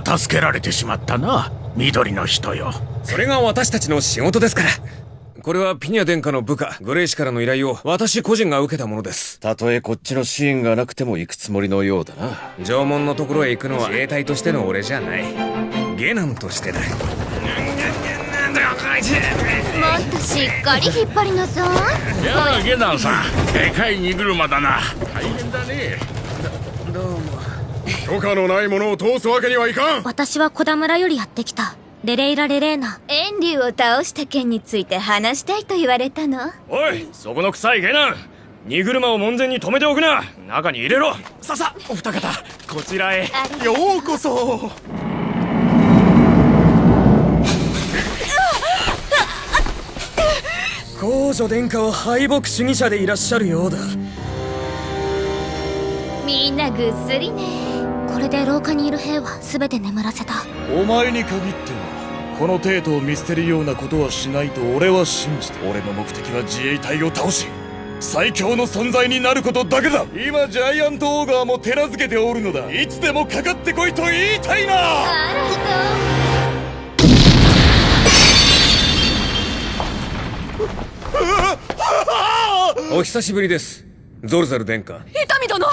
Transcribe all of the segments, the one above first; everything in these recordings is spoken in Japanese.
た助けられてしまったな緑の人よ。それが私たちの仕事ですから。これはピニャ殿下の部下グレイ氏からの依頼を私個人が受けたものです。たとえこっちのシーンがなくても行くつもりのようだな。縄文のところへ行くのは自衛隊としての俺じゃない。ゲナムとしてだ。もっとしっかり引っ張りなさい。やあゲナムさん。でかい荷車だな。大変だね。どうも許可のないものを通すわけにはいかん。私は小田村よりやってきた。レレイラ・レレーナ。遠竜を倒した件について話したいと言われたの。おいそこの臭いゲナン荷車を門前に止めておくな。中に入れろ。ささお二方こちらへ。ようこそ。皇女殿下は敗北主義者でいらっしゃるようだ。みんなぐっすりねこれで廊下にいる兵は全て眠らせた。お前に限ってはこの程度を見捨てるようなことはしないと俺は信じて俺の目的は自衛隊を倒し最強の存在になることだけだ。今ジャイアントオーガーも手なずけておるのだ。いつでもかかってこいと言いたいな。お久しぶりです。ゾルザル殿下。伊丹殿。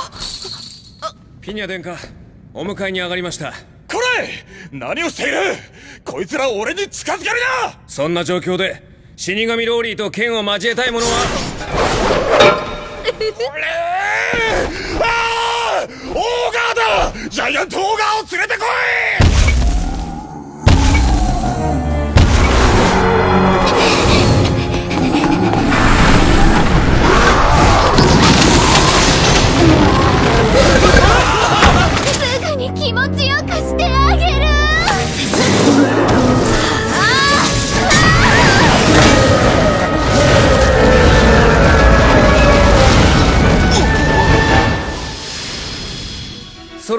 ピニャ殿下お迎えに上がりました。これ何をしている！こいつら俺に近づけるな！そんな状況で死神ローリーと剣を交えたい者は？俺ああオーガーだ！ジャイアントオーガーを連れてこい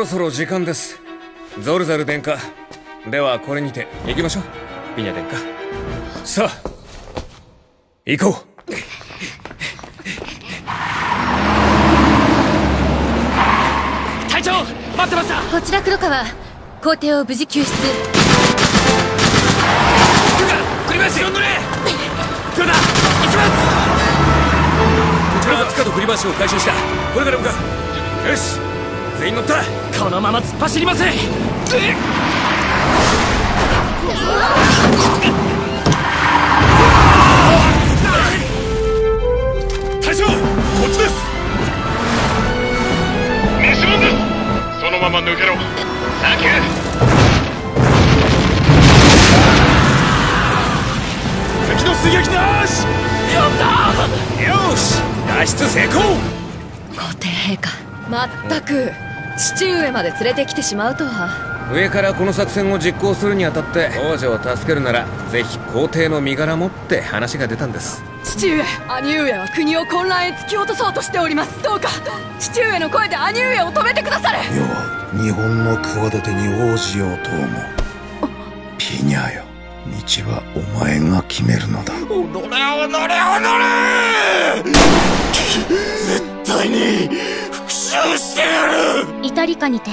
ろそろ時間です。ゾルザル殿下。ではこれにて行きましょう。ピニャ殿下。さあ行こう。隊長待ってました。こちら黒川皇帝を無事救出。クリバシを乗れ黒田行きます。こちらは塚と栗橋を回収した。これから向かう。よし全員乗ったこのまま突っ走りません。隊長こっちです。ミションです。そのまま抜けろ。サンキュー敵の出撃なし。やった！よし脱出成功。皇帝陛下まったく父上まで連れてきてしまうとは。上からこの作戦を実行するにあたって王女を助けるならぜひ皇帝の身柄もって話が出たんです。父上兄上は国を混乱へ突き落とそうとしております。どうか父上の声で兄上を止めてくだされ。世は日本の企てに応じようと思うピニャよ道はお前が決めるのだ。踊れ踊れ踊れイタリカにて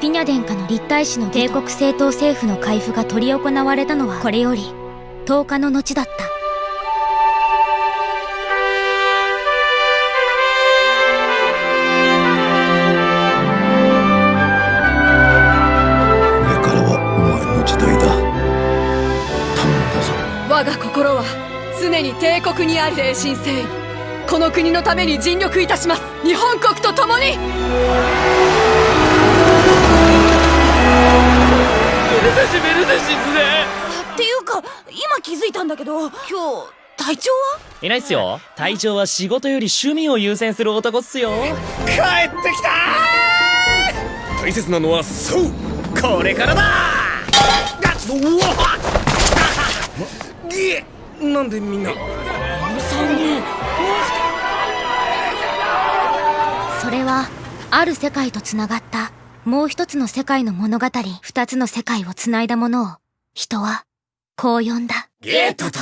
ピニャ殿下の立体師の帝国正当政府の開封が執り行われたのはこれより10日の後だった。これからはお前の時代だ。頼んだぞ。我が心は常に帝国にあり誠心誠意この国のために尽力いたします。日本国と共に。メルデシメルデシズねっていうか今気づいたんだけど今日隊長は？いないっすよ。隊長は仕事より趣味を優先する男っすよ。帰ってきた大切なのはそう。これからだ。うわぎえ なんでみんなある世界と繋がったもう一つの世界の物語二つの世界を繋いだものを人はこう呼んだ。ゲートと